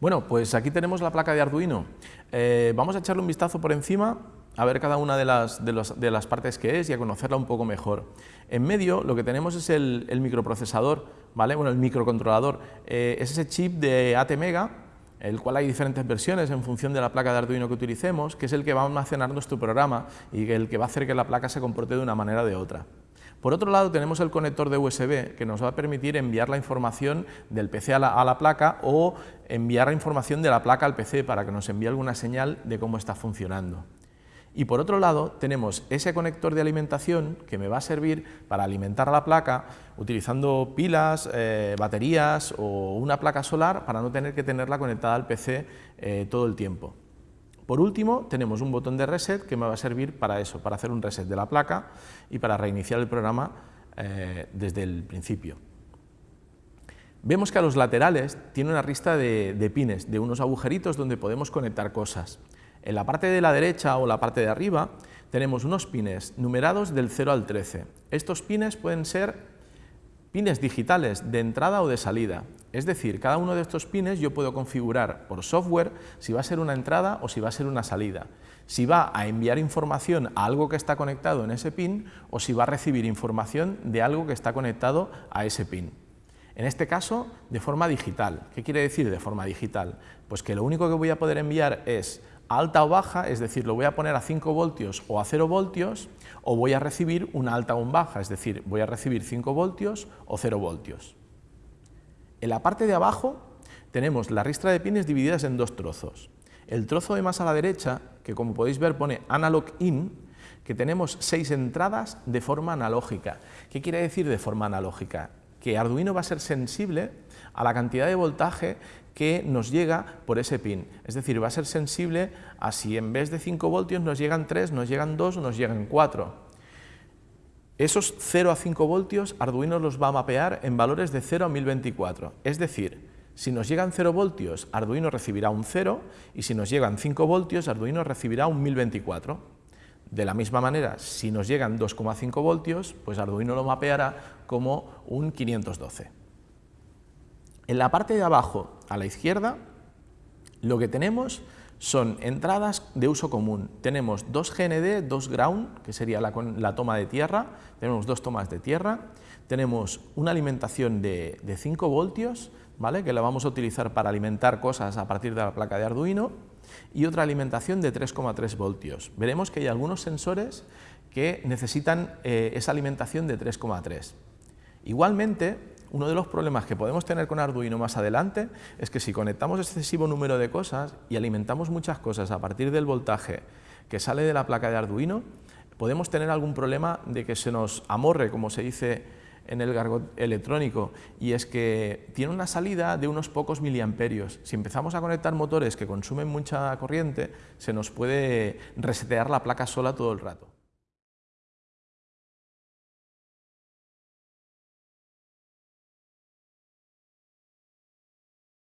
Bueno, pues aquí tenemos la placa de Arduino. Eh, vamos a echarle un vistazo por encima a ver cada una de las, de, las, partes que es y a conocerla un poco mejor. En medio lo que tenemos es el, microprocesador, ¿vale? bueno, el microcontrolador, eh, es ese chip de ATmega, el cual hay diferentes versiones en función de la placa de Arduino que utilicemos, que es el que va a almacenar nuestro programa y el que va a hacer que la placa se comporte de una manera o de otra. Por otro lado tenemos el conector de USB que nos va a permitir enviar la información del PC a la, placa o enviar la información de la placa al PC para que nos envíe alguna señal de cómo está funcionando. Y por otro lado tenemos ese conector de alimentación que me va a servir para alimentar la placa utilizando pilas, eh, baterías o una placa solar para no tener que tenerla conectada al PC eh, todo el tiempo. Por último, tenemos un botón de reset que me va a servir para eso, para hacer un reset de la placa y para reiniciar el programa eh, desde el principio. Vemos que a los laterales tiene una lista de, de pines, de unos agujeritos donde podemos conectar cosas. En la parte de la derecha o la parte de arriba tenemos unos pines numerados del 0 al 13. Estos pines pueden ser pines digitales de entrada o de salida. Es decir, cada uno de estos pines yo puedo configurar por software si va a ser una entrada o si va a ser una salida, si va a enviar información a algo que está conectado en ese pin o si va a recibir información de algo que está conectado a ese pin. En este caso, de forma digital. ¿Qué quiere decir de forma digital? Pues que lo único que voy a poder enviar es alta o baja, es decir, lo voy a poner a 5 voltios o a 0 voltios, o voy a recibir una alta o un baja, es decir, voy a recibir 5 voltios o 0 voltios. En la parte de abajo tenemos la ristra de pines divididas en dos trozos. El trozo de más a la derecha, que como podéis ver pone Analog In, que tenemos seis entradas de forma analógica. ¿Qué quiere decir de forma analógica? Que Arduino va a ser sensible a la cantidad de voltaje que nos llega por ese pin. Es decir, va a ser sensible a si en vez de 5 voltios nos llegan 3, nos llegan 2 o nos llegan 4. Esos 0 a 5 voltios Arduino los va a mapear en valores de 0 a 1024. Es decir, si nos llegan 0 voltios, Arduino recibirá un 0 y si nos llegan 5 voltios, Arduino recibirá un 1024. De la misma manera, si nos llegan 2,5 voltios, pues Arduino lo mapeará como un 512. En la parte de abajo, a la izquierda, lo que tenemos son entradas de uso común. Tenemos dos GND, dos ground, que sería la, toma de tierra, tenemos dos tomas de tierra, tenemos una alimentación de, 5 voltios, ¿vale? que la vamos a utilizar para alimentar cosas a partir de la placa de Arduino, y otra alimentación de 3,3 voltios. Veremos que hay algunos sensores que necesitan eh, esa alimentación de 3,3. Igualmente, uno de los problemas que podemos tener con Arduino más adelante es que si conectamos excesivo número de cosas y alimentamos muchas cosas a partir del voltaje que sale de la placa de Arduino, podemos tener algún problema de que se nos amorre, como se dice en el gargot electrónico, y es que tiene una salida de unos pocos miliamperios. Si empezamos a conectar motores que consumen mucha corriente, se nos puede resetear la placa sola todo el rato.